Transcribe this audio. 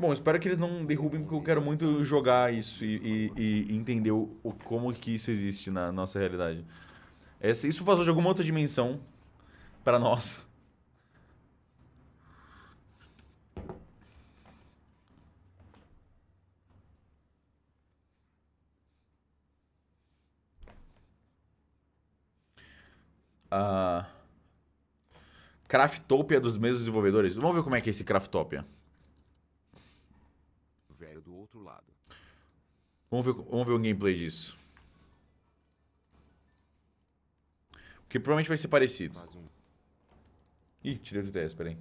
Bom, espero que eles não derrubem, porque eu quero muito jogar isso e, e- e entender o, como que isso existe na nossa realidade. Essa- isso vazou de alguma outra dimensão pra nós. Ah, Craftopia dos mesmos desenvolvedores. Vamos ver como é que é esse Craftopia. Velho do outro lado. Vamos ver, vamos ver o gameplay disso. Porque provavelmente vai ser parecido. Um Ih, tirei do TS, peraí.